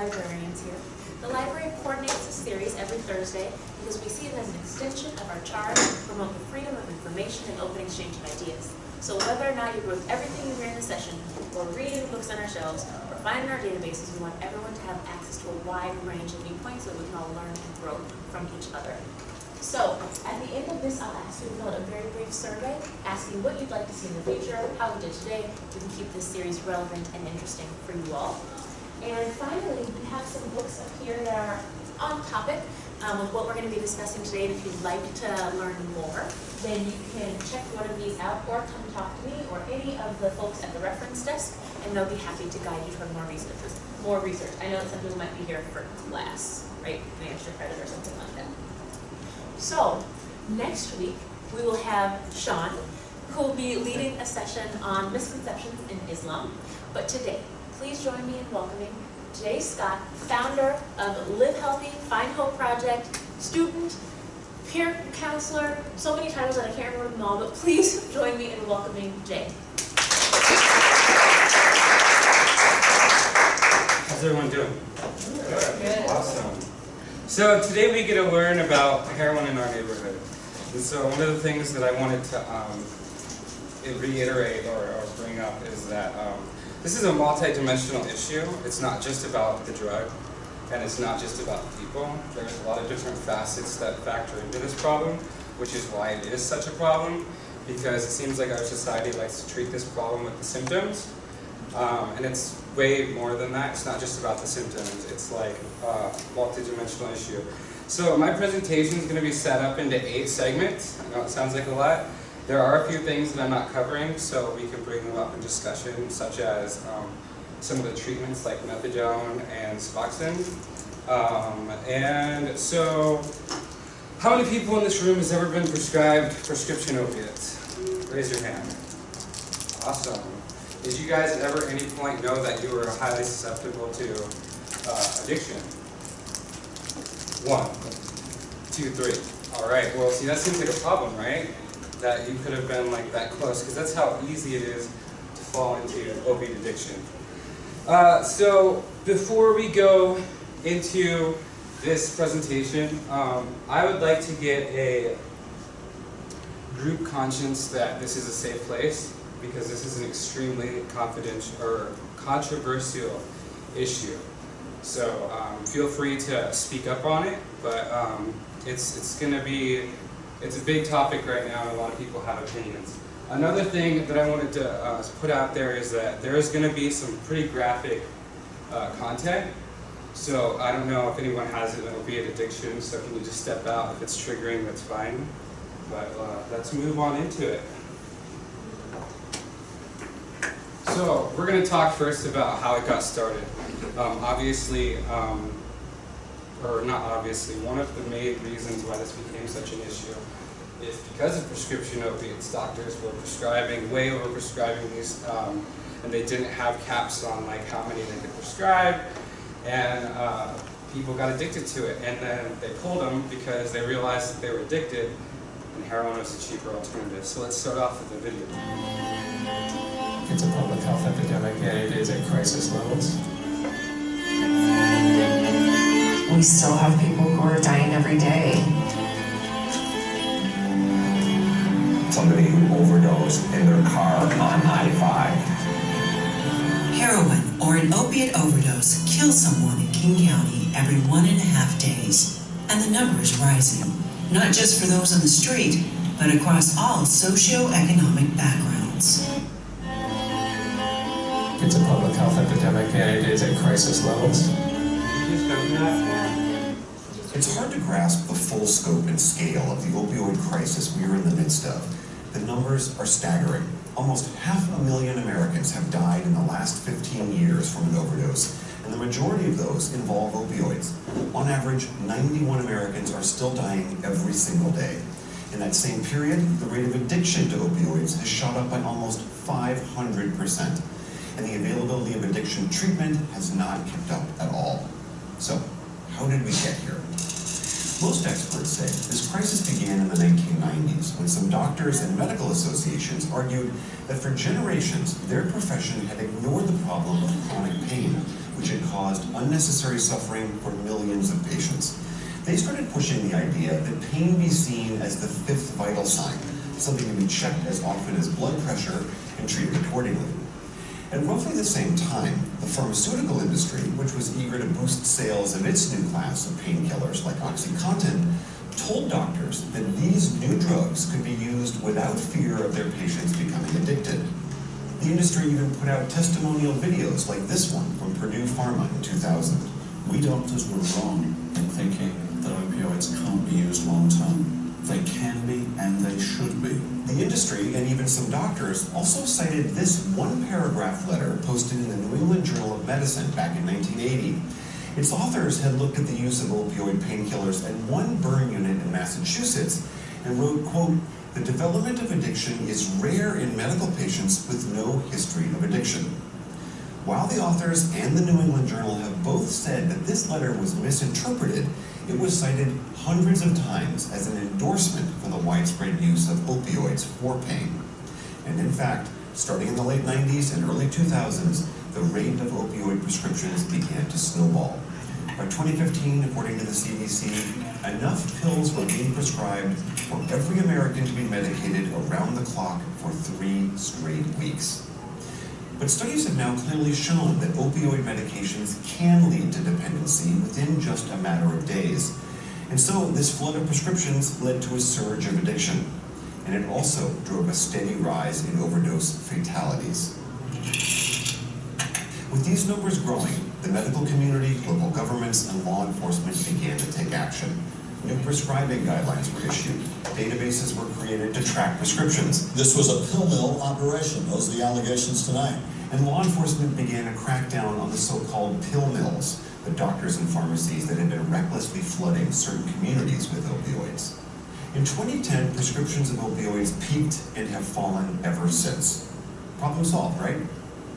librarians here. The library coordinates this series every Thursday because we see it as an extension of our charge to promote the freedom of information and open exchange of ideas. So whether or not you with everything you hear in the session, or reading books on our shelves, or find in our databases, we want everyone to have access to a wide range of viewpoints so we can all learn and grow from each other. So, at the end of this, I'll ask you to fill out a very brief survey asking what you'd like to see in the future, how we did today. We can keep this series relevant and interesting for you all. And finally, we have some books up here that are on topic um, with what we're going to be discussing today. And if you'd like to learn more, then you can check one of these out or come talk to me or any of the folks at the reference desk, and they'll be happy to guide you toward more research. More research. I know some people might be here for class, right? An extra credit or something like that. So, next week, we will have Sean, who will be leading a session on misconceptions in Islam. But today, please join me in welcoming Jay Scott, founder of Live Healthy, Find Hope Project, student, peer counselor, so many titles that I can't remember them all, but please join me in welcoming Jay. How's everyone doing? Good. Awesome. So today we get to learn about heroin in our neighborhood. And so one of the things that I wanted to um, reiterate or, or, bring up is that um, this is a multi-dimensional issue. It's not just about the drug, and it's not just about people. There's a lot of different facets that factor into this problem, which is why it is such a problem, because it seems like our society likes to treat this problem with the symptoms, um, and it's way more than that. It's not just about the symptoms. It's like a multi-dimensional issue. So my presentation is going to be set up into eight segments. I know it sounds like a lot. There are a few things that I'm not covering, so we can bring them up in discussion, such as um, some of the treatments like methadone and Suboxone. Um, and so, how many people in this room has ever been prescribed prescription opiates? Raise your hand. Awesome. Did you guys ever at any point know that you were highly susceptible to uh, addiction? One, two, three. All right, well, see, that seems like a problem, right? That you could have been like that close, because that's how easy it is to fall into opiate addiction. Uh, so, before we go into this presentation, um, I would like to get a group conscience that this is a safe place because this is an extremely confidential or controversial issue. So um, feel free to speak up on it, but um, it's it's going to be it's a big topic right now, and a lot of people have opinions. Another thing that I wanted to uh, put out there is that there is going to be some pretty graphic uh, content. So I don't know if anyone has it, it'll be an addiction, so can you just step out? If it's triggering, that's fine. But uh, let's move on into it. So we're going to talk first about how it got started. Um, obviously, um, or not obviously, one of the main reasons why this became such an issue is because of prescription opiates. Doctors were prescribing, way over prescribing these, um, and they didn't have caps on like how many they could prescribe, and uh, people got addicted to it. And then they pulled them because they realized that they were addicted, and heroin was a cheaper alternative. So let's start off with the video. It's a public health epidemic and it is at crisis levels. We still have people who are dying every day. Somebody who overdosed in their car on 95. Heroin or an opiate overdose kills someone in King County every one and a half days. And the number is rising, not just for those on the street, but across all socioeconomic backgrounds. It's a public health epidemic and it is at crisis levels. It's hard to grasp the full scope and scale of the opioid crisis we are in the midst of. The numbers are staggering. Almost half a million Americans have died in the last 15 years from an overdose, and the majority of those involve opioids. On average, 91 Americans are still dying every single day. In that same period, the rate of addiction to opioids has shot up by almost 500% and the availability of addiction treatment has not kept up at all. So, how did we get here? Most experts say this crisis began in the 1990s when some doctors and medical associations argued that for generations their profession had ignored the problem of chronic pain, which had caused unnecessary suffering for millions of patients. They started pushing the idea that pain be seen as the fifth vital sign, something to be checked as often as blood pressure and treated accordingly. At roughly the same time, the pharmaceutical industry, which was eager to boost sales of its new class of painkillers like OxyContin, told doctors that these new drugs could be used without fear of their patients becoming addicted. The industry even put out testimonial videos like this one from Purdue Pharma in 2000. We doctors were wrong in thinking that opioids can't be used long term. They can be and they should be. The industry and even some doctors also cited this one paragraph letter posted in the New England Journal of Medicine back in 1980. Its authors had looked at the use of opioid painkillers at one burn unit in Massachusetts and wrote, quote, the development of addiction is rare in medical patients with no history of addiction. While the authors and the New England Journal have both said that this letter was misinterpreted, it was cited hundreds of times as an endorsement for the widespread use of opioids for pain. And in fact, starting in the late 90s and early 2000s, the rate of opioid prescriptions began to snowball. By 2015, according to the CDC, enough pills were being prescribed for every American to be medicated around the clock for three straight weeks. But studies have now clearly shown that opioid medications can lead to dependency within just a matter of days. And so this flood of prescriptions led to a surge of addiction. And it also drove a steady rise in overdose fatalities. With these numbers growing, the medical community, local governments, and law enforcement began to take action. New prescribing guidelines were issued. Databases were created to track prescriptions. This was a pill mill operation. Those are the allegations tonight. And law enforcement began a crackdown on the so-called pill mills, the doctors and pharmacies that had been recklessly flooding certain communities with opioids. In 2010, prescriptions of opioids peaked and have fallen ever since. Problem solved, right?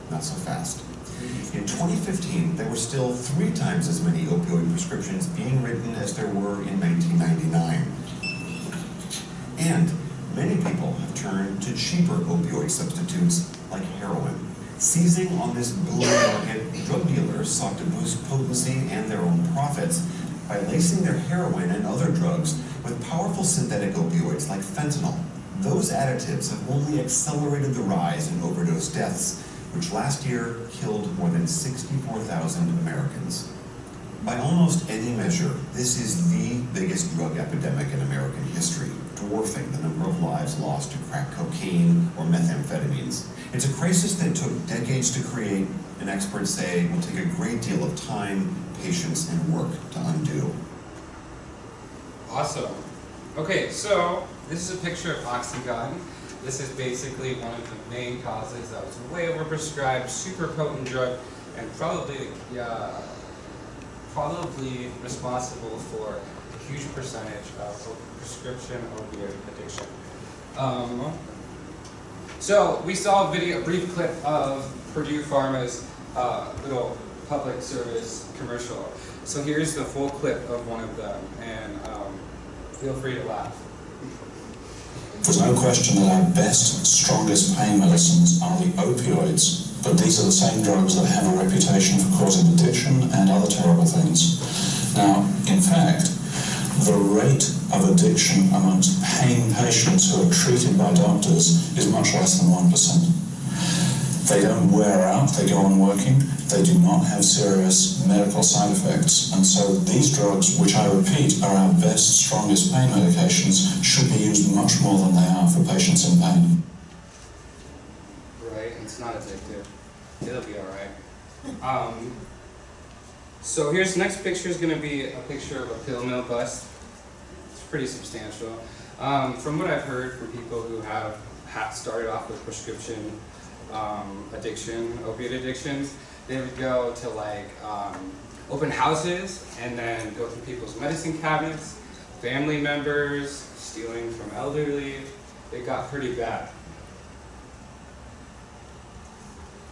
Not so fast. In 2015, there were still three times as many opioid prescriptions being written as there were in 1999. And many people have turned to cheaper opioid substitutes like heroin. Seizing on this boom market, drug dealers sought to boost potency and their own profits by lacing their heroin and other drugs with powerful synthetic opioids like fentanyl. Those additives have only accelerated the rise in overdose deaths, which last year killed more than 64,000 Americans. By almost any measure, this is the biggest drug epidemic in American history, dwarfing the number of lives lost to crack cocaine or methamphetamines. It's a crisis that took decades to create, and experts say will take a great deal of time, patience, and work to undo. Awesome. Okay, so this is a picture of Oxycontin. This is basically one of the main causes that was way overprescribed, super potent drug, and probably, probably responsible for a huge percentage of prescription opioid addiction. Um, so we saw a video, a brief clip of Purdue Pharma's uh, little public service commercial. So here's the full clip of one of them, and um, feel free to laugh. There's no question that our best, strongest pain medicines are the opioids, but these are the same drugs that have a reputation for causing addiction and other terrible things. Now, in fact, the rate of addiction amongst pain patients who are treated by doctors is much less than 1%. They don't wear out, they go on working, they do not have serious medical side effects. And so these drugs, which I repeat are our best, strongest pain medications, should be used much more than they are for patients in pain. Right, it's not addictive. It'll be alright. Um, so here's, next picture is going to be a picture of a pill mill bust. It's pretty substantial. Um, from what I've heard from people who have, have started off with prescription um, addiction, opiate addictions, they would go to like um, open houses and then go through people's medicine cabinets, family members, stealing from elderly. It got pretty bad.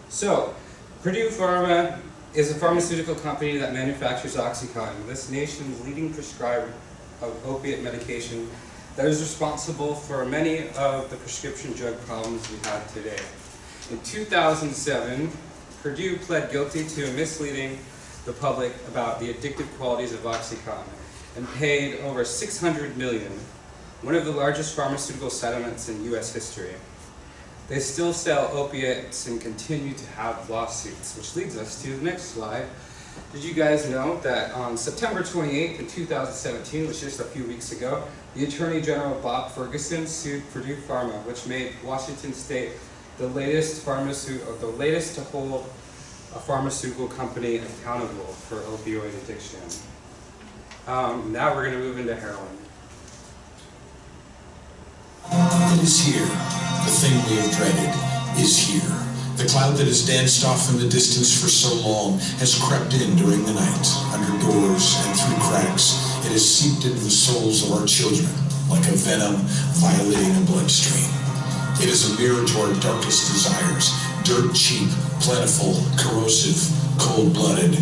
So, Purdue Pharma is a pharmaceutical company that manufactures OxyContin, this nation's leading prescriber of opiate medication that is responsible for many of the prescription drug problems we have today. In 2007, Purdue pled guilty to misleading the public about the addictive qualities of OxyContin and paid over $600 million, one of the largest pharmaceutical settlements in U.S. history. They still sell opiates and continue to have lawsuits, which leads us to the next slide. Did you guys know that on September 28th in 2017, which just a few weeks ago, the Attorney General Bob Ferguson sued Purdue Pharma, which made Washington State the latest pharmaceutical, the latest to hold a pharmaceutical company accountable for opioid addiction. Um, now we're going to move into heroin. It is here. The thing we have dreaded is here. The cloud that has danced off in the distance for so long has crept in during the night, under doors and through cracks. It has seeped into the souls of our children like a venom violating a bloodstream. It is a mirror to our darkest desires, dirt cheap, plentiful, corrosive, cold-blooded,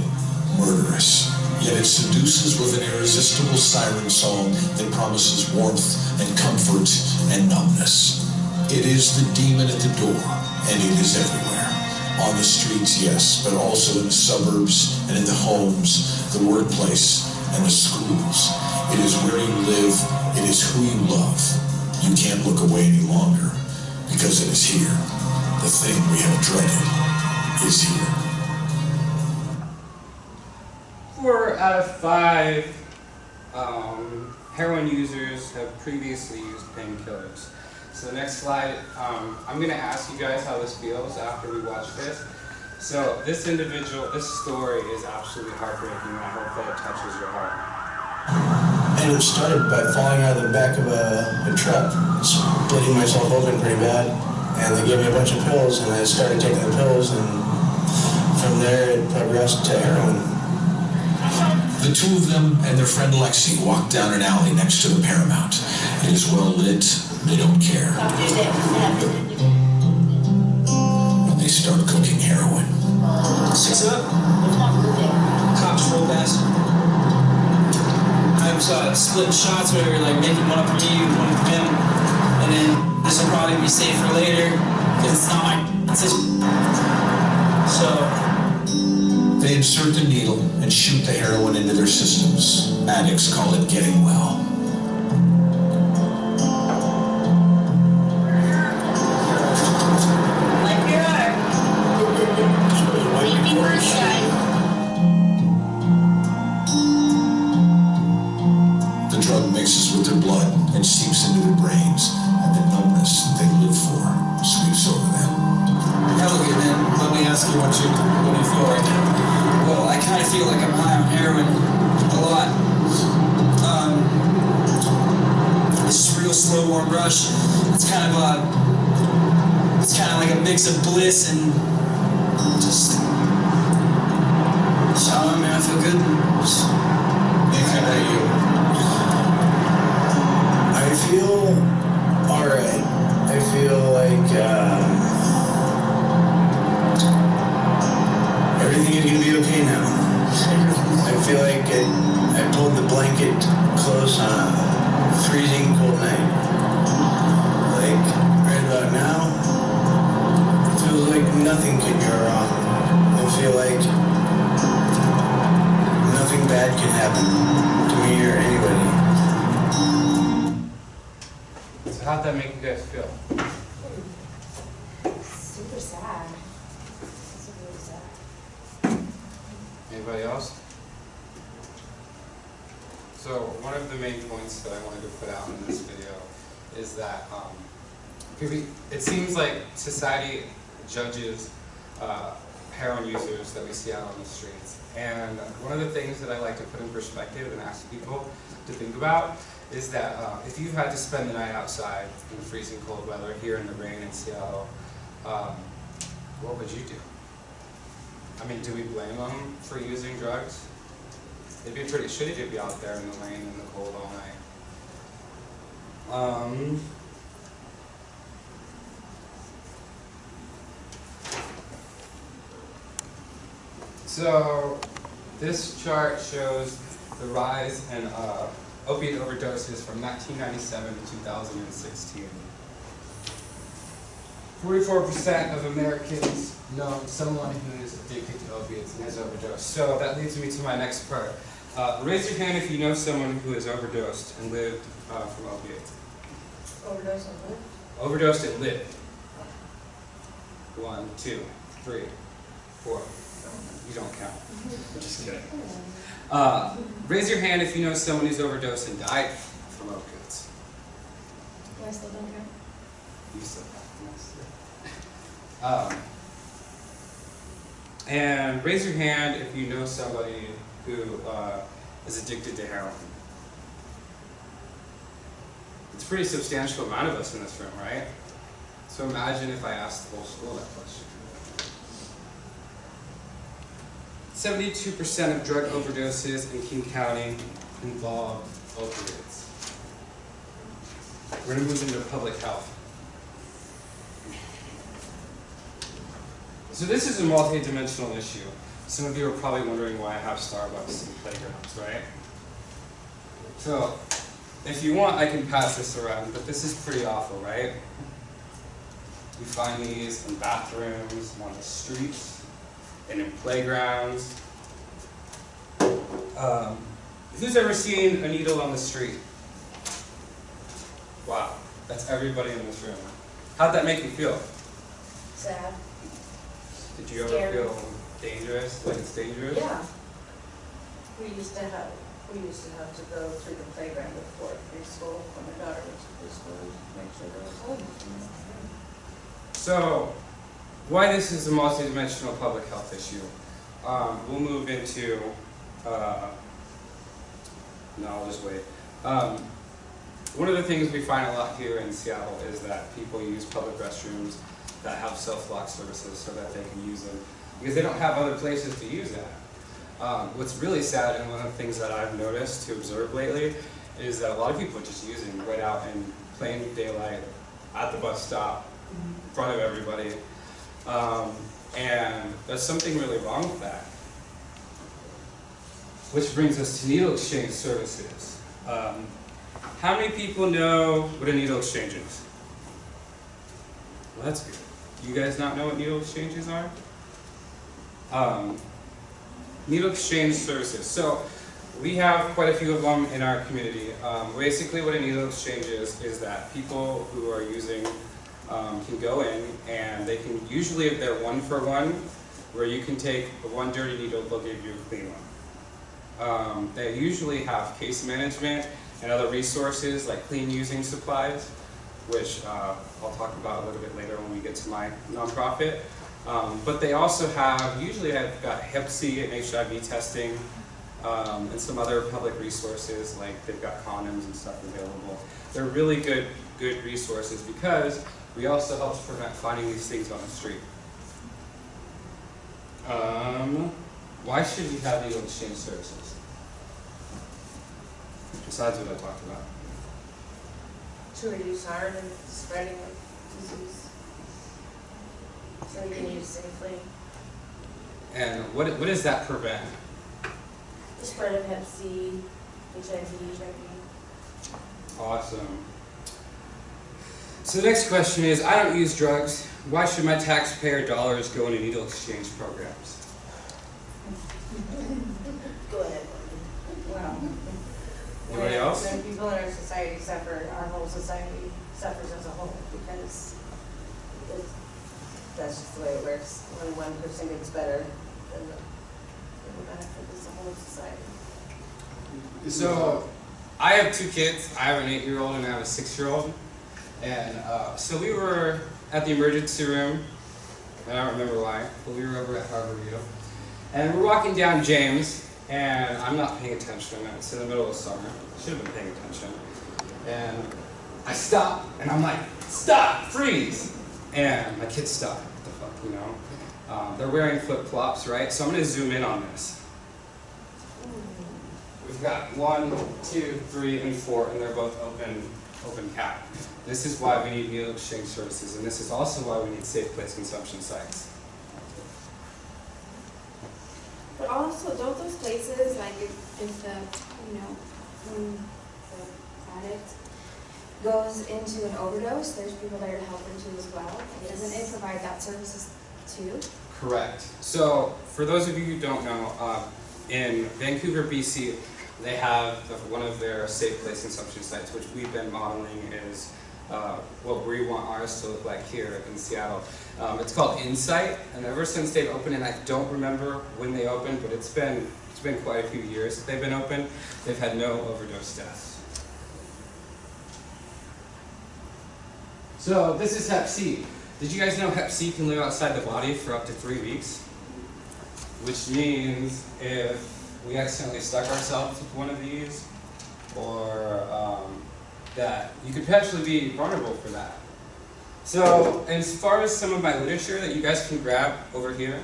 murderous. Yet it seduces with an irresistible siren song that promises warmth and comfort and numbness. It is the demon at the door, and it is everywhere. On the streets, yes, but also in the suburbs and in the homes, the workplace, and the schools. It is where you live, it is who you love. You can't look away any longer, because it is here. The thing we have dreaded is here. Four out of five um, heroin users have previously used painkillers. So the next slide, um, I'm going to ask you guys how this feels after we watch this. So this individual, this story is absolutely heartbreaking and I hope that it touches your heart. And it started by falling out of the back of a, a truck, splitting myself open pretty bad. And they gave me a bunch of pills, and I started taking the pills, and from there it progressed to heroin. The two of them and their friend Lexi walk down an alley next to the Paramount. It is well lit, they don't care. And they start cooking heroin. Six up. Cops roll past. Was uh, splitting shots where we were like making one for me, one for him, and then this will probably be safe for later because it's not my decision. So They insert the needle and shoot the heroin into their systems. Addicts call it getting well. It seems like society judges uh, heroin users that we see out on the streets. And one of the things that I like to put in perspective and ask people to think about is that uh, if you had to spend the night outside in freezing cold weather here in the rain in Seattle, um, what would you do? I mean, do we blame them for using drugs? It'd be pretty shitty to be out there in the rain and the cold all night. Um, so, this chart shows the rise in uh, opiate overdoses from 1997 to 2016. Forty-four percent of Americans know someone who is addicted to opiates and has overdosed. So that leads me to my next part. Uh, raise your hand if you know someone who has overdosed and lived uh, from opiates. Overdose on what? Overdosed and lived. One, two, three, four. You don't count. Just kidding. Uh, raise your hand if you know someone who's overdosed and died from opiates. I still don't count? You said that. Um, and raise your hand if you know somebody who uh, is addicted to heroin. It's a pretty substantial amount of us in this room, right? So imagine if I asked the whole school that question. 72% of drug overdoses in King County involve opioids. We're going to move into public health. So this is a multi-dimensional issue. Some of you are probably wondering why I have Starbucks and playgrounds, right? So, if you want, I can pass this around, but this is pretty awful, right? You find these in bathrooms, on the streets, and in playgrounds. Um, who's ever seen a needle on the street? Wow, that's everybody in this room. How'd that make you feel? Sad. Did you ever feel dangerous, like it's dangerous? Yeah. We used to have, we used to have to go through the playground before preschool, when my daughter went to preschool, to make sure there was the So, why this is a multidimensional public health issue? Um, we'll move into, uh, no, I'll just wait. Um, one of the things we find a lot here in Seattle is that people use public restrooms that have self-lock services so that they can use them because they don't have other places to use that. Um, what's really sad and one of the things that I've noticed to observe lately is that a lot of people are just using right out in plain daylight at the bus stop in front of everybody. Um, and there's something really wrong with that. Which brings us to needle exchange services. Um, how many people know what a needle exchange is? Well, that's good. You guys not know what needle exchanges are? Um, needle exchange services. So we have quite a few of them in our community. Um, basically what a needle exchange is, is that people who are using um, can go in and they can, usually if they're one for one, where you can take one dirty needle, they'll give you a clean one. Um, they usually have case management and other resources like clean using supplies, which uh, I'll talk about a little bit later when we get to my nonprofit. Um, but they also have, usually I've got Hep C and HIV testing, um, and some other public resources, like they've got condoms and stuff available. They're really good, good resources because we also help to prevent finding these things on the street. Um, why should we have needle exchange services? Besides what I talked about. To reduce harm and spreading of disease. So we can use safely. And what, what does that prevent? The spread of Hep C, HIV, HIV. Awesome. So the next question is, I don't use drugs. Why should my taxpayer dollars go into needle exchange programs? Go ahead. Well, Anybody else? When people in our society suffer, our whole society suffers as a whole because it's, that's just the way it works. When one person gets better, then the, then the benefit is the whole society. So, I have two kids. I have an eight-year-old and I have a six-year-old. And uh, so we were at the emergency room. I don't remember why, but we were over at Harborview. And we're walking down James, and I'm not paying attention. It's in the middle of summer. Should have been paying attention. And I stop, and I'm like, stop, freeze! And my kids stop. What the fuck, you know? Um, they're wearing flip-flops, right? So I'm going to zoom in on this. We've got one, two, three, and four, and they're both open, open cap. This is why we need needle exchange services, and this is also why we need safe place consumption sites. But also, don't those places, like if, if the, you know, the addict goes into an overdose, there's people there to help them too as well. Doesn't it provide that services too? Correct. So, for those of you who don't know, um, in Vancouver, BC, they have one of their safe place consumption sites, which we've been modeling is uh, what we want ours to look like here in Seattle. Um, it's called Insite, and ever since they've opened, and I don't remember when they opened, but it's been it's been quite a few years that they've been open. They've had no overdose deaths. So this is Hep C. Did you guys know Hep C can live outside the body for up to three weeks? Which means if we accidentally stuck ourselves with one of these, or um, that you could potentially be vulnerable for that. So as far as some of my literature that you guys can grab over here,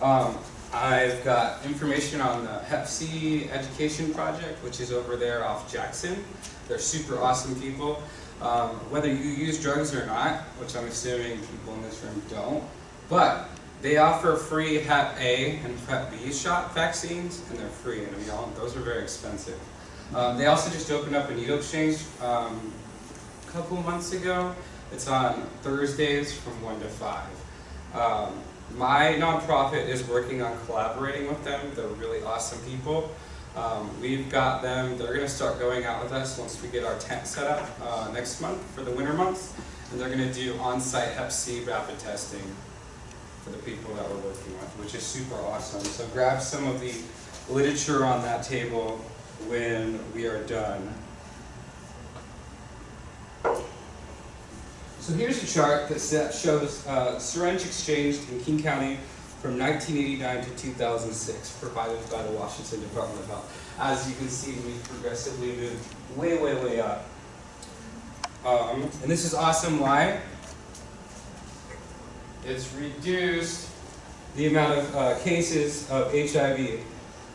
um, I've got information on the Hep C Education Project, which is over there off Jackson. They're super awesome people. Um, whether you use drugs or not, which I'm assuming people in this room don't, but they offer free Hep A and Hep B shot vaccines, and they're free, and we all, those are very expensive. Um, they also just opened up a needle exchange um, a couple months ago. It's on Thursdays from 1 to 5. Um, my nonprofit is working on collaborating with them. They're really awesome people. Um, we've got them, they're going to start going out with us once we get our tent set up uh, next month for the winter months. And they're going to do on-site Hep C rapid testing for the people that we're working with, which is super awesome. So grab some of the literature on that table when we are done. So here's a chart that shows uh, syringe exchanged in King County from 1989 to 2006, provided by the Washington Department of Health. As you can see, we've progressively moved way, way, way up. Um, and this is awesome. Why? It's reduced the amount of uh, cases of HIV.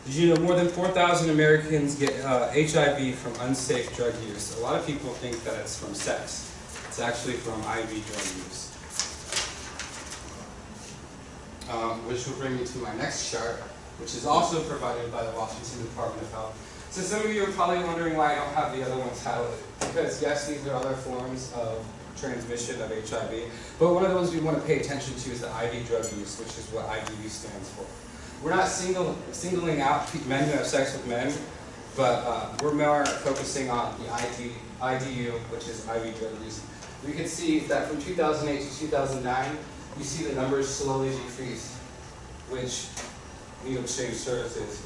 Did you know more than 4,000 Americans get uh, HIV from unsafe drug use? A lot of people think that it's from sex. It's actually from IV drug use. Um, which will bring me to my next chart, which is also provided by the Washington Department of Health. So some of you are probably wondering why I don't have the other ones highlighted. Because yes, these are other forms of transmission of HIV, but one of the ones we want to pay attention to is the IV drug use, which is what IDU stands for. We're not single, singling out men who have sex with men, but uh, we're more focusing on the ID, IDU, which is IV drug use. We can see that from 2008 to 2009, you see the numbers slowly decrease, which needle exchange services.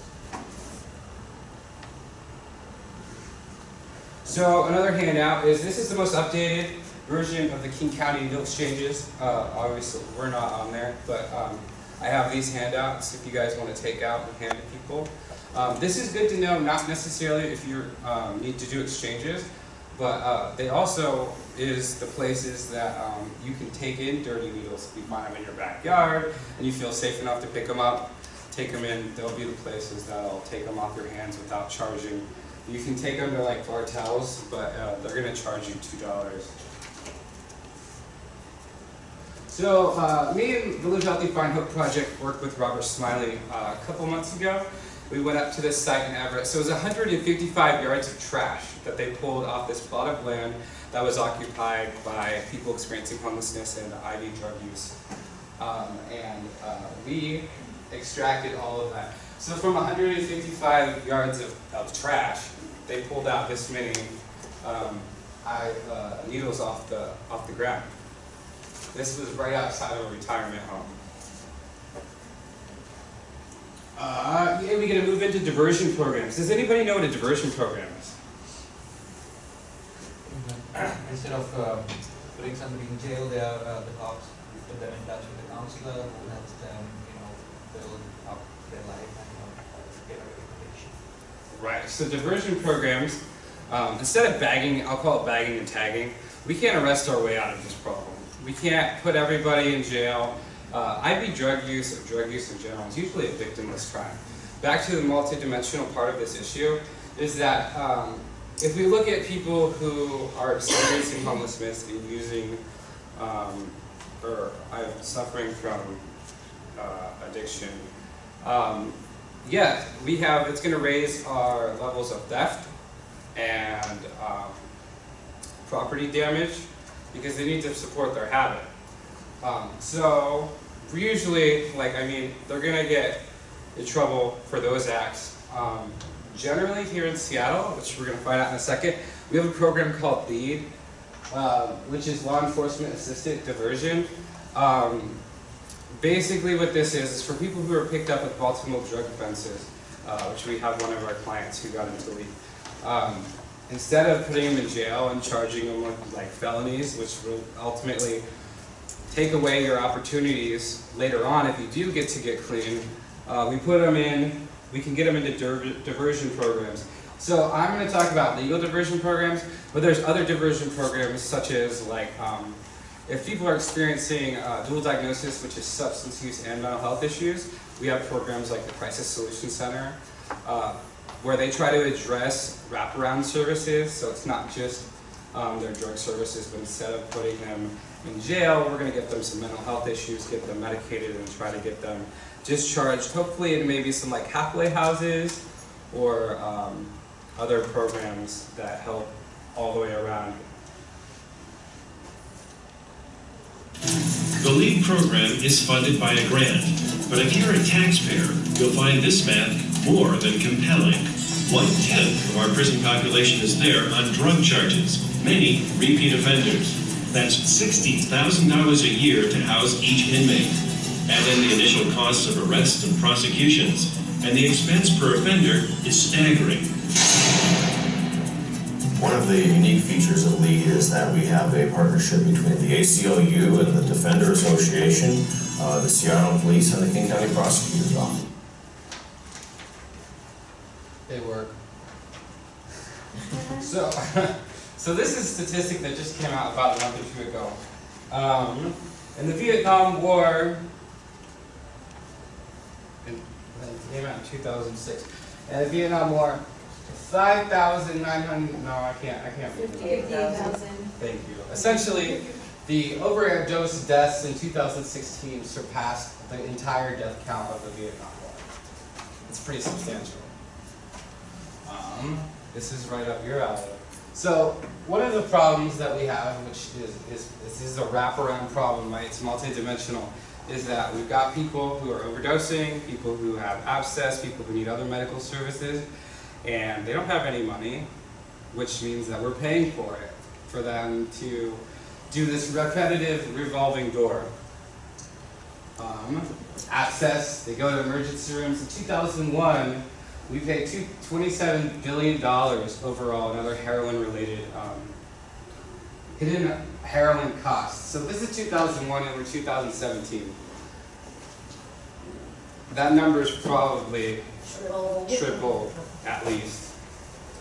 So another handout is this is the most updated version of the King County needle exchanges. Uh, obviously, we're not on there, but um, I have these handouts if you guys want to take out and hand to people. Um, this is good to know, not necessarily if you um, need to do exchanges, but uh, they also is the places that um, you can take in dirty needles. You find them in your backyard and you feel safe enough to pick them up, take them in. They'll be the places that'll take them off your hands without charging. You can take them to like Bartell's, but uh, they're going to charge you $2. So uh, me and the Live Healthy Find Hope Project worked with Robert Smiley uh, a couple months ago. We went up to this site in Everett. So it was 155 yards of trash that they pulled off this plot of land that was occupied by people experiencing homelessness and IV drug use. Um, and uh, we extracted all of that. So from 155 yards of, of trash, they pulled out this many um, I, uh, needles off the, off the ground. This was right outside of a retirement home. Uh, yeah, we're going to move into diversion programs. Does anybody know what a diversion program is? Instead of uh, putting somebody in jail, they are uh, the cops put them in touch with the counselor who helps them, you know, build up their life and uh, get a reputation. Right. So diversion programs, um, instead of bagging, I'll call it bagging and tagging. We can't arrest our way out of this problem. We can't put everybody in jail. Uh, IV drug use or drug use in general is usually a victimless crime. Back to the multidimensional part of this issue is that um, if we look at people who are experiencing homelessness and using um, or are suffering from uh, addiction, um, yeah, we have, it's going to raise our levels of theft and um, property damage because they need to support their habit. Um, so usually, like I mean, they're gonna get in trouble for those acts. Um, generally here in Seattle, which we're gonna find out in a second, we have a program called LEAD, uh, which is Law Enforcement Assisted Diversion. Um, basically what this is, is for people who are picked up with multiple drug offenses, uh, which we have one of our clients who got into LEAD. Instead of putting them in jail and charging them with like felonies, which will ultimately take away your opportunities later on if you do get to get clean, uh, we put them in, we can get them into diversion programs. So I'm going to talk about legal diversion programs, but there's other diversion programs such as like um, if people are experiencing uh, dual diagnosis, which is substance use and mental health issues, we have programs like the Crisis Solution Center, uh, where they try to address wraparound services, so it's not just um, their drug services, but instead of putting them in jail, we're going to get them some mental health issues, get them medicated, and try to get them discharged, hopefully in maybe some like halfway houses or um, other programs that help all the way around. The LEAD program is funded by a grant, but if you're a taxpayer, you'll find this math more than compelling. One-tenth of our prison population is there on drug charges, many repeat offenders. That's $60,000 a year to house each inmate. Add in the initial costs of arrests and prosecutions, and the expense per offender is staggering. One of the unique features of LEAD is that we have a partnership between the ACLU and the Defender Association, uh, the Seattle Police, and the King County Prosecutor's Office. They work. so, so this is a statistic that just came out about a month or two ago. Um, in the Vietnam War, in, it came out in 2006. In the Vietnam War, 5,900, no, I can't, I can't. 58,000. Thank you. Essentially, the overdose deaths in 2016 surpassed the entire death count of the Vietnam War. It's pretty substantial. Um, this is right up your alley. So one of the problems that we have, which is, is this is a wraparound problem, right? It's multidimensional, is that we've got people who are overdosing, people who have abscess, people who need other medical services, and they don't have any money, which means that we're paying for it, for them to do this repetitive revolving door. Um, access, they go to emergency rooms. In 2001, we paid two, $27 billion overall in other heroin-related um, hidden heroin costs. So this is 2001 and we're 2017. That number is probably triple at least.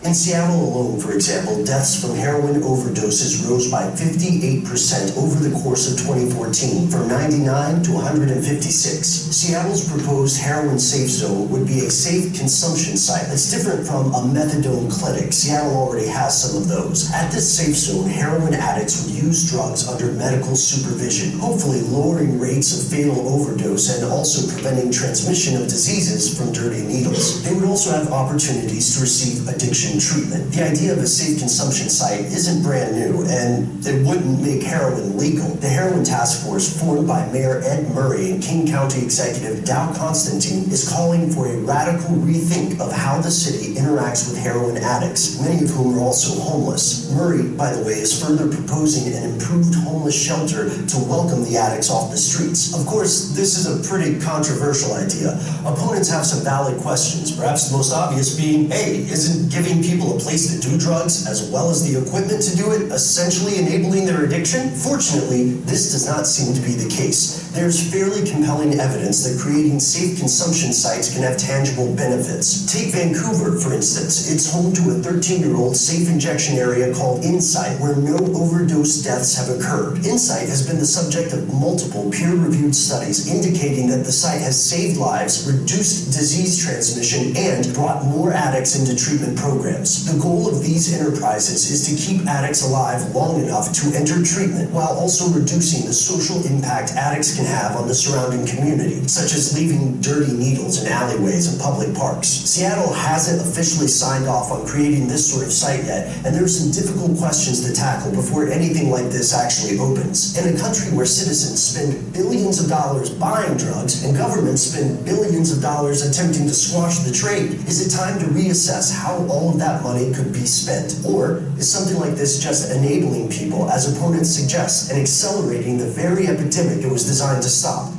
In Seattle alone, for example, deaths from heroin overdoses rose by 58% over the course of 2014, from 99 to 156. Seattle's proposed heroin safe zone would be a safe consumption site that's different from a methadone clinic. Seattle already has some of those. At this safe zone, heroin addicts would use drugs under medical supervision, hopefully lowering rates of fatal overdose and also preventing transmission of diseases from dirty needles. They would also have opportunities to receive addiction treatment. The idea of a safe consumption site isn't brand new, and it wouldn't make heroin legal. The Heroin Task Force, formed by Mayor Ed Murray and King County Executive Dow Constantine, is calling for a radical rethink of how the city interacts with heroin addicts, many of whom are also homeless. Murray, by the way, is further proposing an improved homeless shelter to welcome the addicts off the streets. Of course, this is a pretty controversial idea. Opponents have some valid questions, perhaps the most obvious being, hey, isn't giving people a place to do drugs as well as the equipment to do it, essentially enabling their addiction? Fortunately, this does not seem to be the case. There's fairly compelling evidence that creating safe consumption sites can have tangible benefits. Take Vancouver, for instance. It's home to a 13-year-old safe injection area called Insite, where no overdose deaths have occurred. Insite has been the subject of multiple peer-reviewed studies indicating that the site has saved lives, reduced disease transmission, and brought more addicts into treatment programs programs. The goal of these enterprises is to keep addicts alive long enough to enter treatment while also reducing the social impact addicts can have on the surrounding community, such as leaving dirty needles in alleyways and public parks. Seattle hasn't officially signed off on creating this sort of site yet, and there are some difficult questions to tackle before anything like this actually opens. In a country where citizens spend billions of dollars buying drugs and governments spend billions of dollars attempting to squash the trade, is it time to reassess how all of that money could be spent? Or is something like this just enabling people, as opponents suggest, and accelerating the very epidemic it was designed to stop?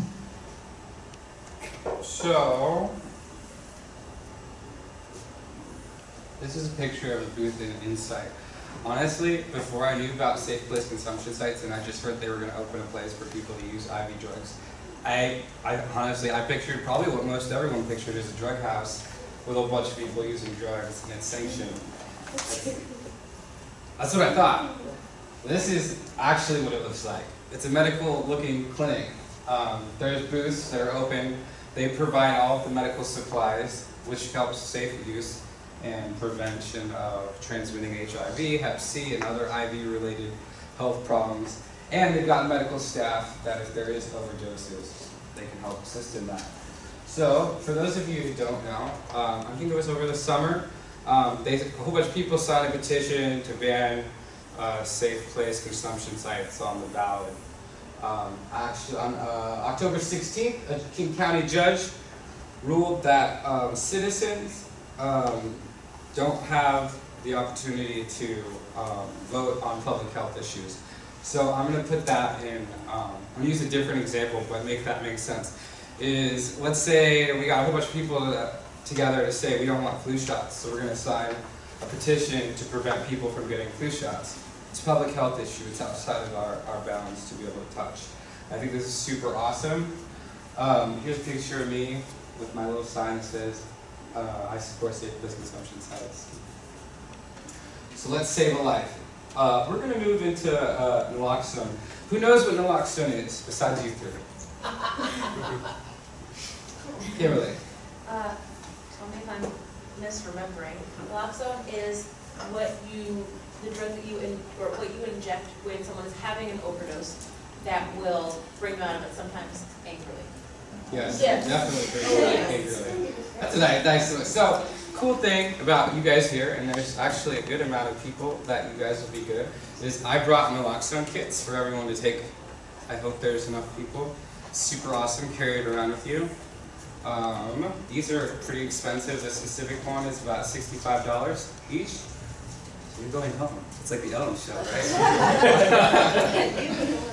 So, this is a picture of a booth in Insite. Honestly, before I knew about safe place consumption sites and I just heard they were going to open a place for people to use IV drugs, I, I honestly, I pictured probably what most everyone pictured as a drug house with a bunch of people using drugs and it's sanctioned. That's what I thought. This is actually what it looks like. It's a medical looking clinic. Um, there's booths that are open. They provide all of the medical supplies, which helps safe use and prevention of transmitting HIV, Hep C, and other IV-related health problems. And they've got medical staff that if there is overdoses, they can help assist in that. So, for those of you who don't know, um, I think it was over the summer, um, they, a whole bunch of people signed a petition to ban uh, safe place consumption sites on the ballot. Um, actually, on uh, October 16th, a King County judge ruled that um, citizens um, don't have the opportunity to um, vote on public health issues. So I'm going to put that in, um, I'm going to use a different example, but make that make sense. Is, let's say we got a whole bunch of people that, together to say we don't want flu shots, so we're going to sign a petition to prevent people from getting flu shots. It's a public health issue, it's outside of our, our bounds to be able to touch. I think this is super awesome. Um, here's a picture of me with my little sign that says, uh, I support safe place consumption sites. So let's save a life. Uh, we're going to move into uh, naloxone. Who knows what naloxone is, besides you three? Kimberly. Uh, tell me if I'm misremembering. Naloxone is what you, the drug that you, in, or what you inject when someone is having an overdose that will bring them out of it sometimes angrily. Yes, Yes. definitely very angrily. That's a nice, nice one. So, cool thing about you guys here, and there's actually a good amount of people that you guys will be good, is I brought naloxone kits for everyone to take. I hope there's enough people. Super awesome, carry it around with you. Um, these are pretty expensive. This specific one is about $65 each. So you're going home. It's like the Ellen show, right?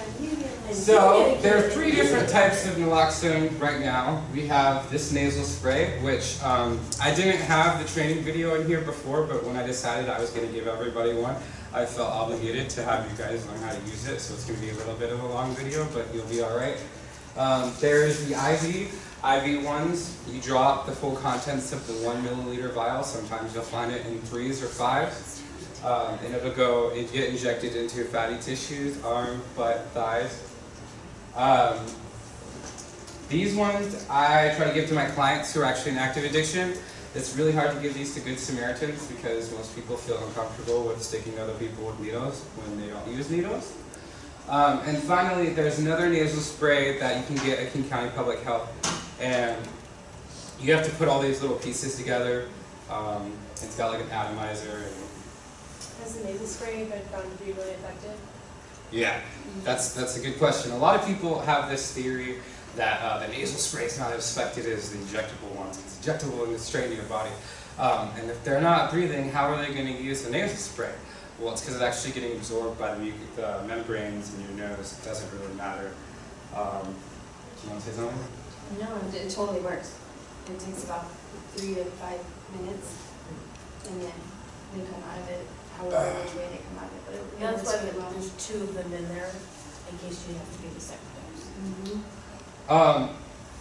So, there are three different types of naloxone right now. We have this nasal spray, which um, I didn't have the training video in here before, but when I decided I was going to give everybody one, I felt obligated to have you guys learn how to use it, so it's going to be a little bit of a long video, but you'll be alright. Um, there's the IV. IV ones, you drop the full contents of the one milliliter vial. Sometimes you'll find it in threes or fives. Um, and it'll go, it get injected into your fatty tissues, arm, butt, thighs. Um, these ones I try to give to my clients who are actually in active addiction. It's really hard to give these to Good Samaritans because most people feel uncomfortable with sticking other people with needles when they don't use needles. Um, and finally, there's another nasal spray that you can get at King County Public Health. And you have to put all these little pieces together. Um, it's got like an atomizer. And Has the nasal spray been found to be really effective? yeah, that's, that's a good question. A lot of people have this theory that uh, the nasal spray is not as effective as the injectable ones. It's injectable and it's straight in your body. Um, and if they're not breathing, how are they going to use the nasal spray? Well, it's because it's actually getting absorbed by the, the membranes in your nose. It doesn't really matter. Um, do you want to say something? No, it it totally works. It takes about three to five minutes, and then they come out of it, however which way they come out of it, but it Yeah, works that's why well. there's two of them in there, in case you have to do the second dose. Um,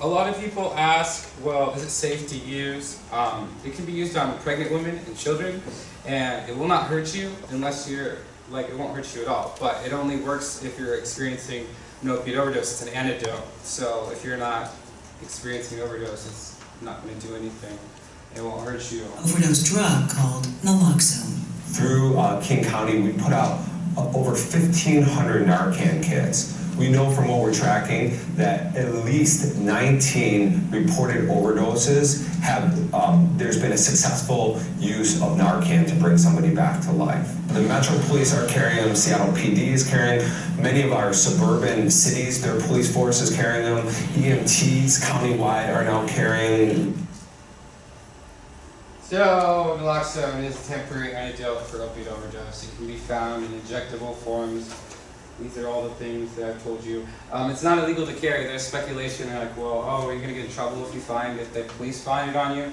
a lot of people ask, well, is it safe to use? Um, it can be used on pregnant women and children, and it will not hurt you unless you're, like, it won't hurt you at all. But it only works if you're experiencing an opiate overdose. It's an antidote. So if you're not experiencing overdose, it's not going to do anything. It won't hurt you. overdose drug called naloxone. Through uh, King County, we put out uh, over 1,500 Narcan kits. We know from what we're tracking that at least 19 reported overdoses have, um, there's been a successful use of Narcan to bring somebody back to life. The Metro Police are carrying them, Seattle PD is carrying, many of our suburban cities, their police force is carrying them, EMTs countywide are now carrying So, naloxone is a temporary antidote for opioid overdose. It can be found in injectable forms. These are all the things that I've told you. Um, it's not illegal to carry. There's speculation like, well, oh, are you going to get in trouble if you find, if the police find it on you?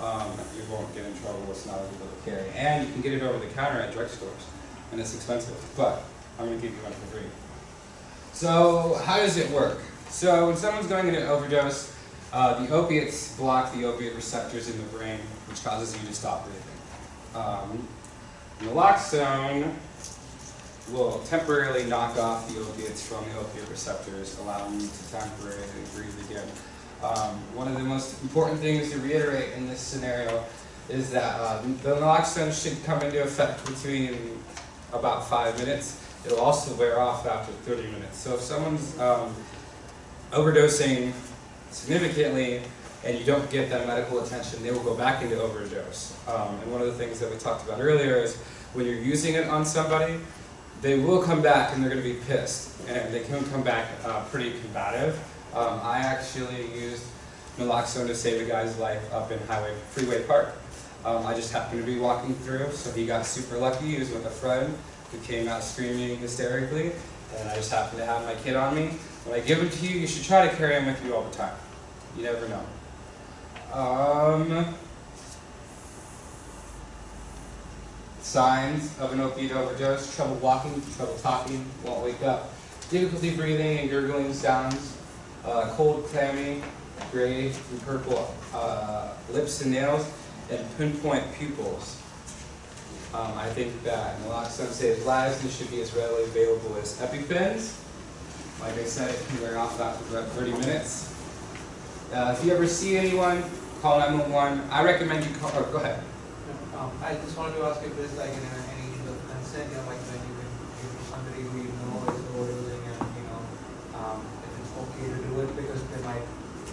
Um, you won't get in trouble. It's not illegal to carry. And you can get it over the counter at drugstores. And it's expensive. But I'm going to give you one for free. So, how does it work? So, when someone's going into overdose, uh, the opiates block the opiate receptors in the brain, which causes you to stop breathing. Um, naloxone will temporarily knock off the opiates from the opiate receptors, allowing you to temporarily breathe again. Um, one of the most important things to reiterate in this scenario is that uh, the naloxone should come into effect between about five minutes. It'll also wear off after 30 minutes. So if someone's um, overdosing significantly and you don't get that medical attention, they will go back into overdose. Um, and one of the things that we talked about earlier is when you're using it on somebody, they will come back and they're going to be pissed. And they can come back uh, pretty combative. Um, I actually used naloxone to save a guy's life up in Highway Freeway Park. Um, I just happened to be walking through, so he got super lucky. He was with a friend who came out screaming hysterically, and I just happened to have my kid on me. When I give them to you, you should try to carry them with you all the time. You never know. Um, signs of an opioid overdose, trouble walking, trouble talking, won't wake up, difficulty breathing and gurgling sounds, uh, cold, clammy, gray and purple uh, lips and nails, and pinpoint pupils. Um, I think that naloxone saves lives and should be as readily available as EpiPens. Like I said, it can wear off after about 30 minutes. Uh, if you ever see anyone, call 911. I recommend you call, or go ahead. Um, I just wanted to ask if there's like any, any consent, you know, like when you, you somebody who you know is overdosing and, you know, um, if it's okay to do it because they might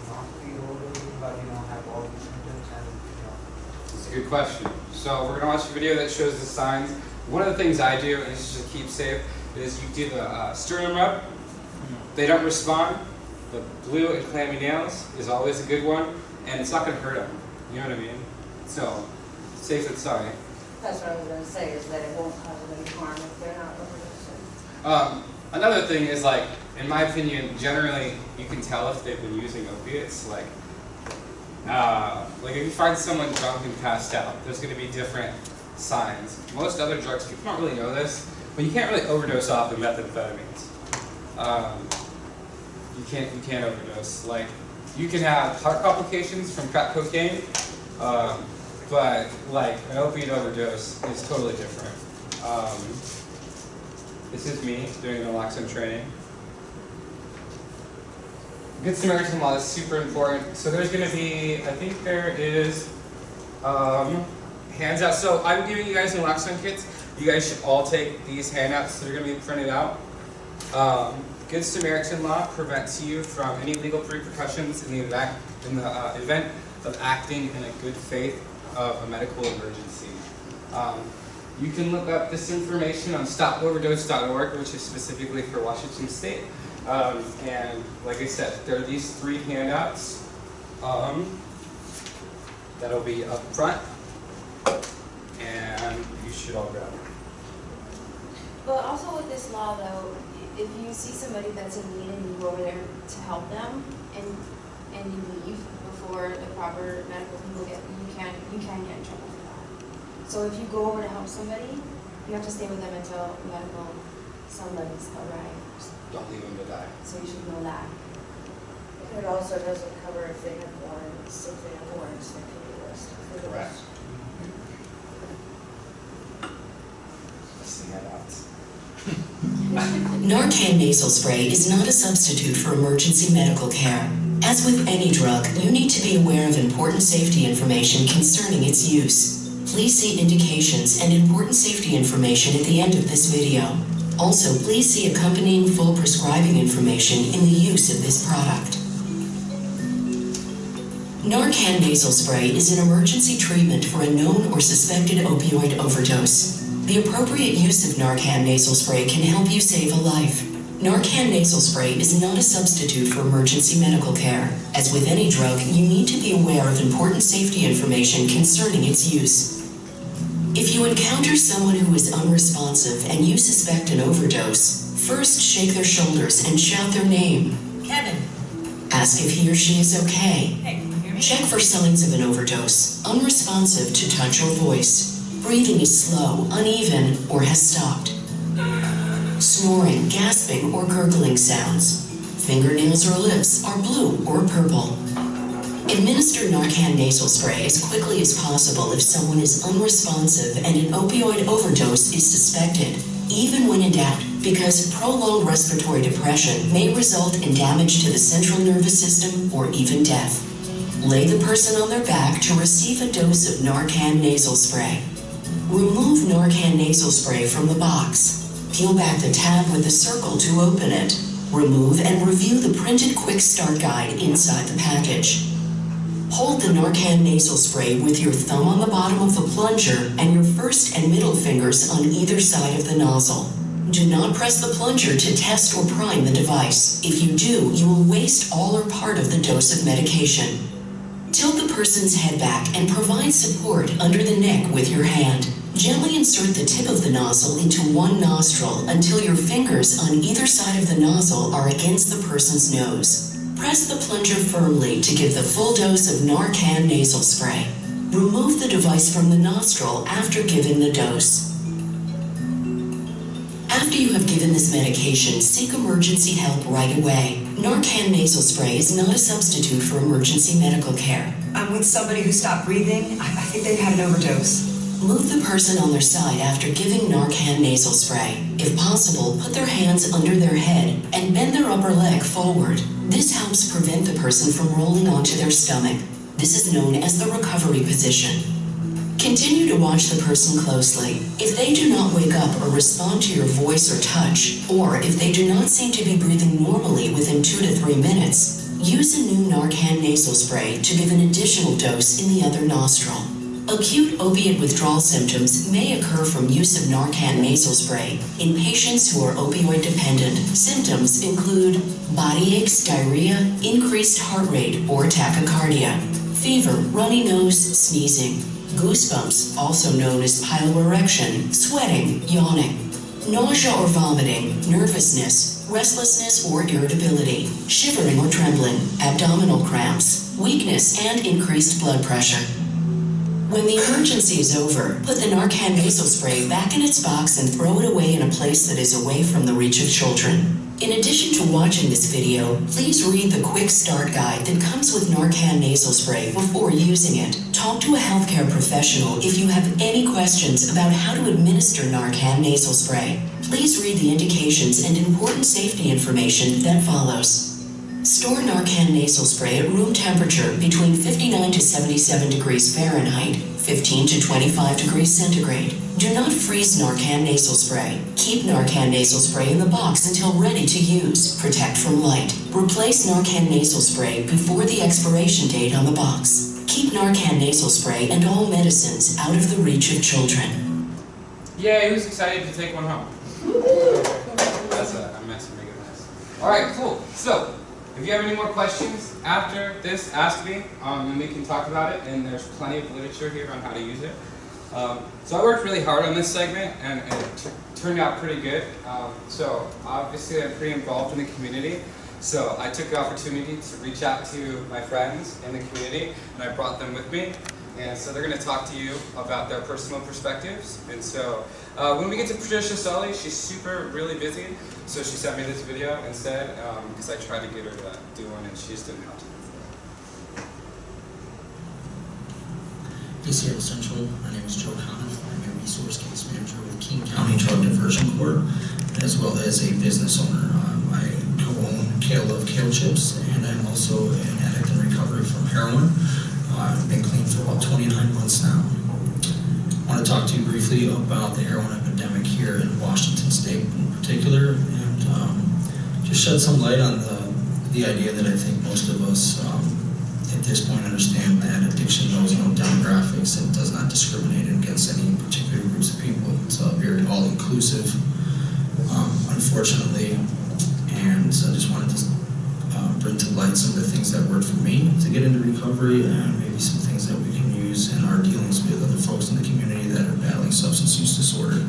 not be overdosing, but, you know, have all these symptoms and, you know. It's a good question. So we're gonna watch a video that shows the signs. One of the things I do, and is just keep safe, is you do the uh, sternum rub. They don't respond. The blue and clammy nails is always a good one, and it's not gonna hurt them. You know what I mean? So, safe sorry. That's what I was gonna say, is that it won't cause them any harm if they're not overdosing. Um, another thing is like, in my opinion, generally you can tell if they've been using opiates. Like, uh, like if you find someone drunk and passed out, there's going to be different signs. Most other drugs, people don't really know this, but you can't really overdose off of methamphetamines. Um, you can't, you can't overdose. Like, you can have heart complications from crack cocaine, um, but like an opiate overdose is totally different. Um, this is me doing naloxone training. Good Samaritan law is super important. So there's going to be, I think there is um, hands out. So I'm giving you guys naloxone kits. You guys should all take these handouts that are going to be printed out. Um, Good Samaritan law prevents you from any legal repercussions in the event, in the uh, event of acting in a good faith of a medical emergency. Um, you can look up this information on stopoverdose.org, which is specifically for Washington State. Um, and like I said, there are these three handouts um, that'll be up front, and you should all grab them. But also with this law though, if you see somebody that's in need and you go over there to help them and, and you leave before the proper medical people get, you can, you can get in trouble for that. So if you go over to help somebody, you have to stay with them until medical, somebody's arrived. Don't leave them to die. So you should know that. It also doesn't cover if they have warrants, if they have warrants, they can be arrested for those. Correct. That's the. Narcan nasal spray is not a substitute for emergency medical care. As with any drug, you need to be aware of important safety information concerning its use. Please see indications and important safety information at the end of this video. Also, please see accompanying full prescribing information in the use of this product. Narcan nasal spray is an emergency treatment for a known or suspected opioid overdose. The appropriate use of Narcan nasal spray can help you save a life. Narcan nasal spray is not a substitute for emergency medical care. As with any drug, you need to be aware of important safety information concerning its use. If you encounter someone who is unresponsive and you suspect an overdose, first shake their shoulders and shout their name. Kevin. Ask if he or she is okay. Hey, can you hear me? Check for signs of an overdose. Unresponsive to touch or voice. Breathing is slow, uneven, or has stopped. Snoring, gasping, or gurgling sounds. Fingernails or lips are blue or purple. Administer Narcan nasal spray as quickly as possible if someone is unresponsive and an opioid overdose is suspected, even when in doubt, because prolonged respiratory depression may result in damage to the central nervous system or even death. Lay the person on their back to receive a dose of Narcan nasal spray. Remove Narcan nasal spray from the box. Peel back the tab with the circle to open it. Remove and review the printed quick start guide inside the package. Hold the Narcan nasal spray with your thumb on the bottom of the plunger and your first and middle fingers on either side of the nozzle. Do not press the plunger to test or prime the device. If you do, you will waste all or part of the dose of medication. Tilt the person's head back and provide support under the neck with your hand. Gently insert the tip of the nozzle into one nostril until your fingers on either side of the nozzle are against the person's nose. Press the plunger firmly to give the full dose of Narcan nasal spray. Remove the device from the nostril after giving the dose. After you have given this medication, seek emergency help right away. Narcan nasal spray is not a substitute for emergency medical care. I'm with somebody who stopped breathing. I, I think they've had an overdose. Move the person on their side after giving Narcan nasal spray. If possible, put their hands under their head and bend their upper leg forward. This helps prevent the person from rolling onto their stomach. This is known as the recovery position. Continue to watch the person closely. If they do not wake up or respond to your voice or touch, or if they do not seem to be breathing normally within two to three minutes, use a new Narcan nasal spray to give an additional dose in the other nostril. Acute opiate withdrawal symptoms may occur from use of Narcan nasal spray in patients who are opioid dependent. Symptoms include body aches, diarrhea, increased heart rate or tachycardia, fever, runny nose, sneezing, goosebumps, also known as piloerection, sweating, yawning, nausea or vomiting, nervousness, restlessness or irritability, shivering or trembling, abdominal cramps, weakness, and increased blood pressure. When the emergency is over, put the Narcan nasal spray back in its box and throw it away in a place that is away from the reach of children. In addition to watching this video, please read the quick start guide that comes with Narcan nasal spray before using it. Talk to a healthcare professional if you have any questions about how to administer Narcan nasal spray. Please read the indications and important safety information that follows. Store Narcan nasal spray at room temperature between 59 to 77 degrees Fahrenheit, 15 to 25 degrees centigrade. Do not freeze Narcan nasal spray. Keep Narcan nasal spray in the box until ready to use. Protect from light. Replace Narcan nasal spray before the expiration date on the box. Keep Narcan nasal spray and all medicines out of the reach of children. Yay, who's excited to take one home? That's a, a mess, a mess. Alright, cool. So, if you have any more questions after this, ask me, um, and we can talk about it, and there's plenty of literature here on how to use it. Um, so I worked really hard on this segment, and, it turned out pretty good. Um, so obviously I'm pretty involved in the community, so I took the opportunity to reach out to my friends in the community, and I brought them with me. And so they're going to talk to you about their personal perspectives. And so uh, when we get to Patricia Sully, she's super, really busy. So she sent me this video instead because I tried to get her to do one and she just didn't have to. Seattle Central, my name is Joe Coniff. I'm a resource case manager with King County Drug Diversion Court, as well as a business owner. Um, I co-own Kale of Kale Chips, and I'm also an addict in recovery from heroin. I've been clean for about 29 months now. I want to talk to you briefly about the heroin epidemic here in Washington State in particular, and um, just shed some light on the, the idea that I think most of us um, at this point understand that addiction knows no demographics and does not discriminate against any particular groups of people. It's uh, very all-inclusive, um, unfortunately, and so I just wanted to bring to light some of the things that worked for me to get into recovery and maybe some things that we can use in our dealings with other folks in the community that are battling substance use disorder.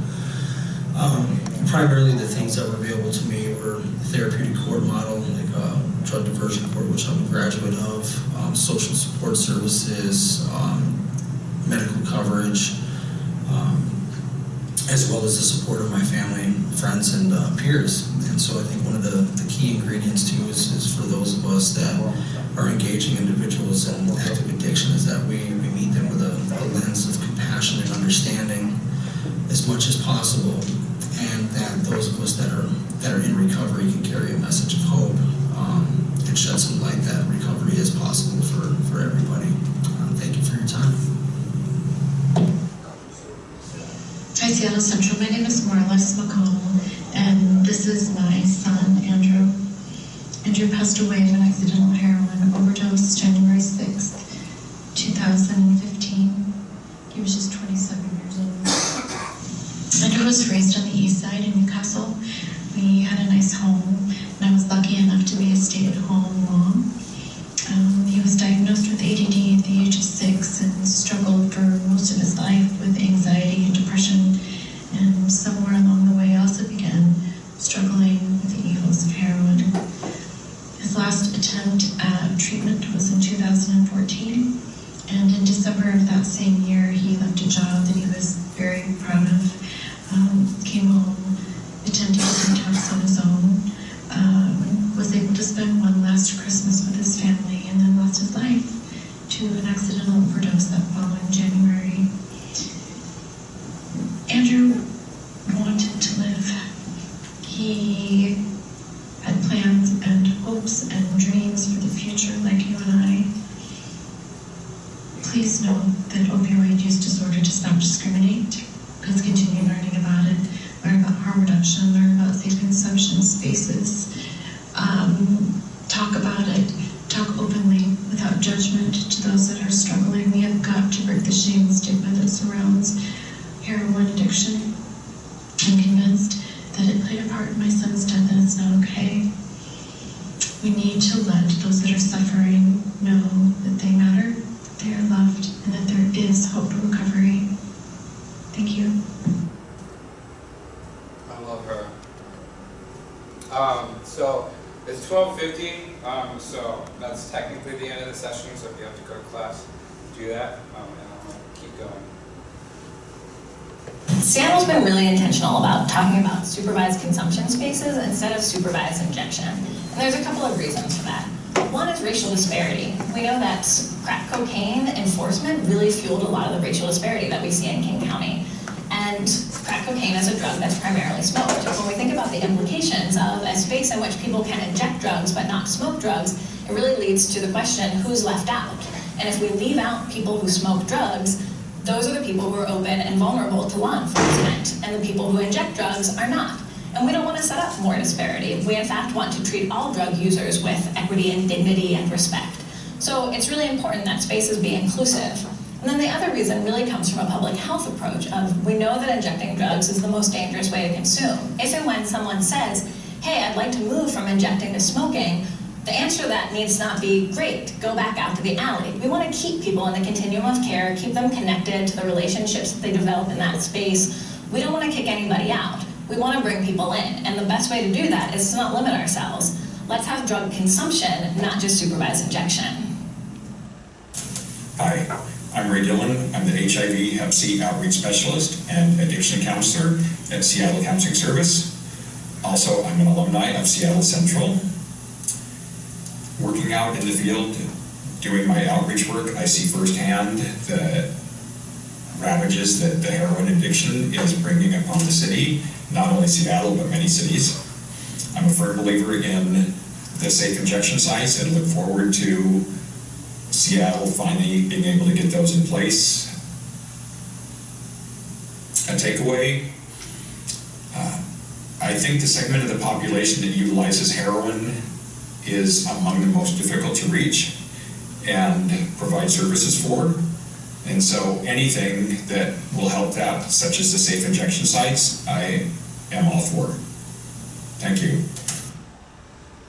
Um, primarily the things that were available to me were therapeutic court model, like uh, drug diversion court, which I'm a graduate of, um, social support services, um, medical coverage, um, as well as the support of my family, friends, and uh, peers. And so I think one of the, the key ingredients too is, is for those of us that are engaging individuals in active addiction is that we, we meet them with a, a lens of compassion and understanding as much as possible and that those of us that are that are in recovery can carry a message of hope um, and shed some light that recovery is possible for, for everybody. Uh, thank you for your time. Hi, Seattle Central. My name is Marlis McConnell, and this is my son, Andrew. Andrew passed away of an accidental heroin overdose January 6th, 2015. Um, so that's technically the end of the session. So if you have to go to class, do that. Um, and I'll keep going. Seattle's been really intentional about talking about supervised consumption spaces instead of supervised injection. And there's a couple of reasons for that. One is racial disparity. We know that crack cocaine enforcement really fueled a lot of the racial disparity that we see in King County. And crack cocaine is a drug that's primarily smoked. When we think about the implications of a space in which people can inject drugs but not smoke drugs, it really leads to the question, who's left out? And if we leave out people who smoke drugs, those are the people who are open and vulnerable to law enforcement, and the people who inject drugs are not. And we don't want to set up more disparity. We in fact want to treat all drug users with equity and dignity and respect. So it's really important that spaces be inclusive. And then the other reason really comes from a public health approach of we know that injecting drugs is the most dangerous way to consume. If and when someone says, hey, I'd like to move from injecting to smoking, the answer to that needs not be, great, go back out to the alley. We want to keep people in the continuum of care, keep them connected to the relationships that they develop in that space. We don't want to kick anybody out. We want to bring people in. And the best way to do that is to not limit ourselves. Let's have drug consumption, not just supervised injection. Hi, I'm Ray Dillon. I'm the HIV Hep C Outreach Specialist and Addiction Counselor at Seattle Counseling Service. Also, I'm an alumni of Seattle Central. Working out in the field, doing my outreach work, I see firsthand the ravages that the heroin addiction is bringing upon the city, not only Seattle, but many cities. I'm a firm believer in the safe injection sites and look forward to Seattle finally being able to get those in place. A takeaway, uh, I think the segment of the population that utilizes heroin is among the most difficult to reach and provide services for. And so anything that will help that, such as the safe injection sites, I am all for. Thank you.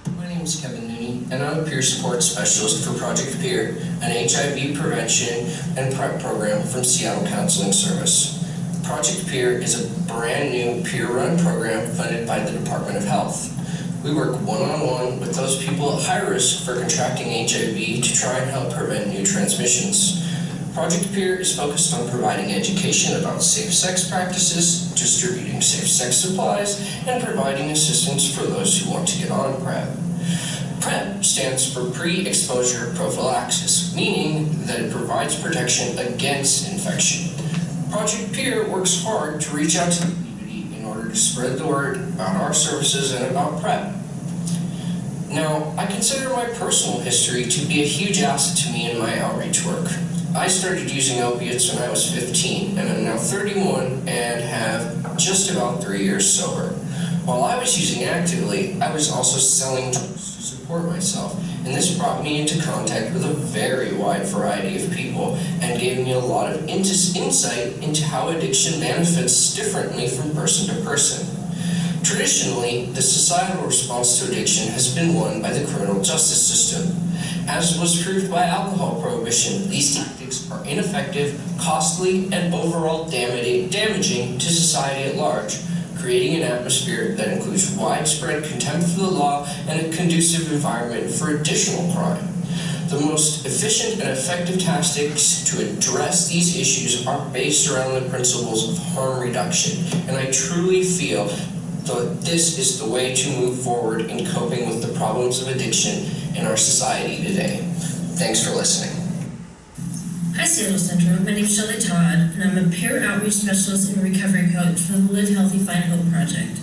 My name is Kevin Nooney, and I'm a peer support specialist for Project Peer, an HIV prevention and PrEP program from Seattle Counseling Service. Project Peer is a brand new peer-run program funded by the Department of Health. We work one-on-one with those people at high risk for contracting HIV to try and help prevent new transmissions. Project Peer is focused on providing education about safe sex practices, distributing safe sex supplies, and providing assistance for those who want to get on PrEP. PrEP stands for pre-exposure prophylaxis, meaning that it provides protection against infection. Project Peer works hard to reach out to the community in order to spread the word about our services and about PrEP. Now, I consider my personal history to be a huge asset to me in my outreach work. I started using opiates when I was 15, and I'm now 31 and have just about three years sober. While I was using actively, I was also selling drugs to support myself, and this brought me into contact with a very wide variety of people and gave me a lot of ins- insight into how addiction manifests differently from person to person. Traditionally, the societal response to addiction has been won by the criminal justice system. As was proved by alcohol prohibition, these tactics are ineffective, costly, and overall damaging, to society at large, creating an atmosphere that includes widespread contempt for the law and a conducive environment for additional crime. The most efficient and effective tactics to address these issues are based around the principles of harm reduction, and I truly feel that this is the way to move forward in coping with the problems of addiction in our society today. Thanks for listening. Hi, Seattle Central. My name is Shelley Todd, and I'm a peer outreach specialist and recovery coach for the Live Healthy Find Hope Project.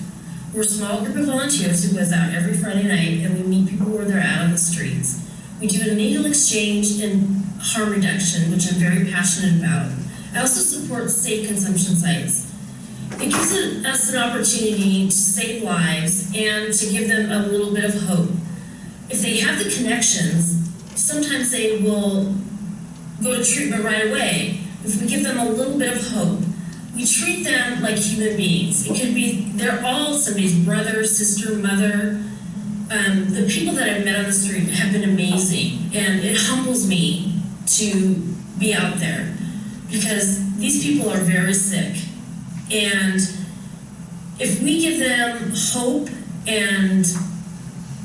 We're a small group of volunteers who goes out every Friday night and we meet people where they're at on the streets. We do a needle exchange and harm reduction, which I'm very passionate about. I also support safe consumption sites. It gives us an opportunity to save lives and to give them a little bit of hope. If they have the connections, sometimes they will go to treatment right away. If we give them a little bit of hope, we treat them like human beings. It could be, they're all somebody's brother, sister, mother. Um, the people that I've met on the street have been amazing, and it humbles me to be out there because these people are very sick. And if we give them hope and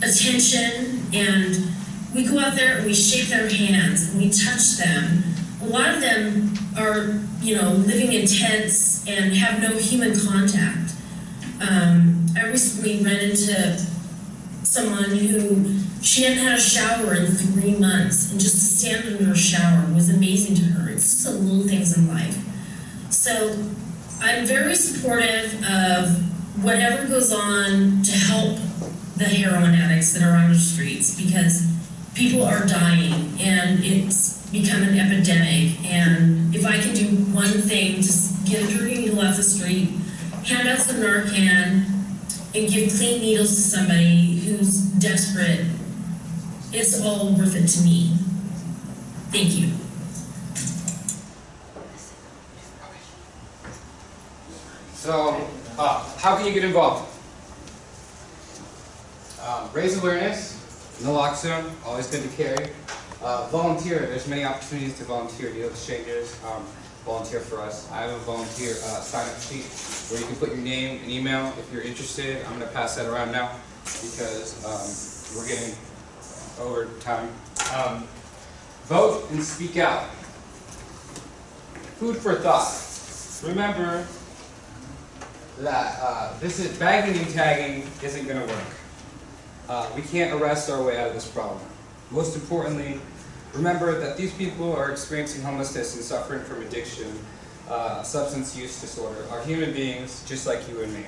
attention and we go out there and we shake their hands and we touch them. A lot of them are, you know, living in tents and have no human contact. Um, I recently ran into someone who she hadn't had a shower in three months, and just to stand under a shower was amazing to her. It's just the little things in life. So I'm very supportive of whatever goes on to help the heroin addicts that are on the streets because people are dying and it's become an epidemic. And if I can do one thing to get a dirty needle off the street, hand out some Narcan, and give clean needles to somebody who's desperate, it's all worth it to me. Thank you. So, uh, how can you get involved? Um, raise awareness, naloxone, always good to carry. Uh, volunteer, there's many opportunities to volunteer, needle exchangers, um, volunteer for us. I have a volunteer uh, sign-up sheet where you can put your name and email if you're interested. I'm going to pass that around now because um, we're getting over time. Um, vote and speak out. Food for thought. Remember that uh, this is bagging and tagging isn't going to work. Uh, we can't arrest our way out of this problem. Most importantly, remember that these people are experiencing homelessness and suffering from addiction, uh, substance use disorder, are human beings just like you and me.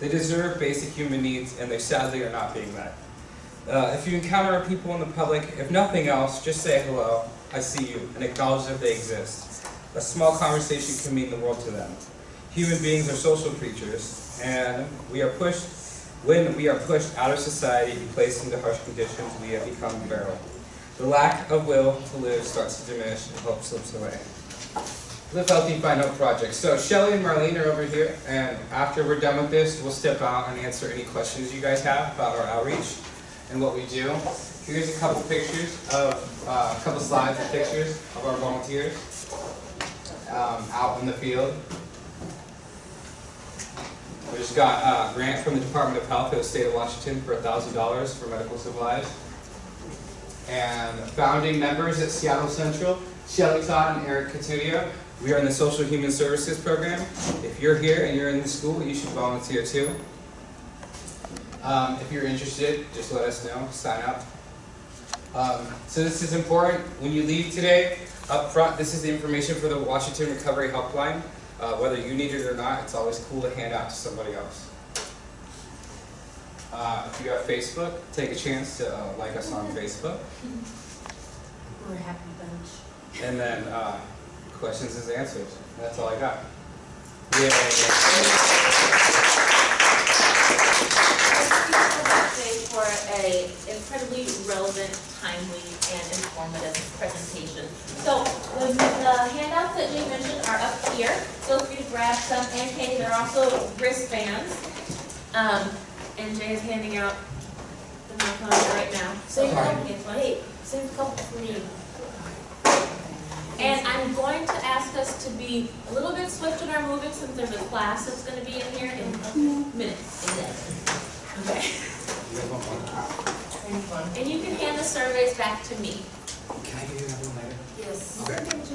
They deserve basic human needs and they sadly are not being met. Uh, if you encounter people in the public, if nothing else, just say hello, I see you, and acknowledge that they exist. A small conversation can mean the world to them. Human beings are social creatures, and we are pushed, when we are pushed out of society and placed into harsh conditions, we have become feral. The lack of will to live starts to diminish and hope slips away. Live Healthy, Find Hope Project. So Shelly and Marlene are over here, and after we're done with this, we'll step out and answer any questions you guys have about our outreach and what we do. Here's a couple pictures of, uh, a couple slides of pictures of our volunteers um, out in the field. We just got a grant from the Department of Health of the state of Washington for $1,000 for medical supplies. And founding members at Seattle Central, Shelly Todd and Eric Cotillo. We are in the Social Human Services Program. If you're here and you're in the school, you should volunteer too. Um, if you're interested, just let us know, sign up. Um, so this is important. When you leave today, up front, this is the information for the Washington Recovery Helpline. Uh, whether you need it or not, it's always cool to hand out to somebody else. Uh, if you have Facebook, take a chance to uh, like us on Facebook. We're a happy bunch. And then uh, questions is answers. That's all I got. Today for a incredibly relevant, timely, and informative presentation. So the, the handouts that Jay mentioned are up here. Feel free to grab some, and Katie, they're also wristbands. Um, and Jay is handing out the microphone right now. So you can get one. Hey, save a couple for me. And I'm going to ask us to be a little bit swift in our moving since there's a class that's going to be in here in minutes. Okay. And you can hand the surveys back to me. Can I give you another one later? Yes. Okay.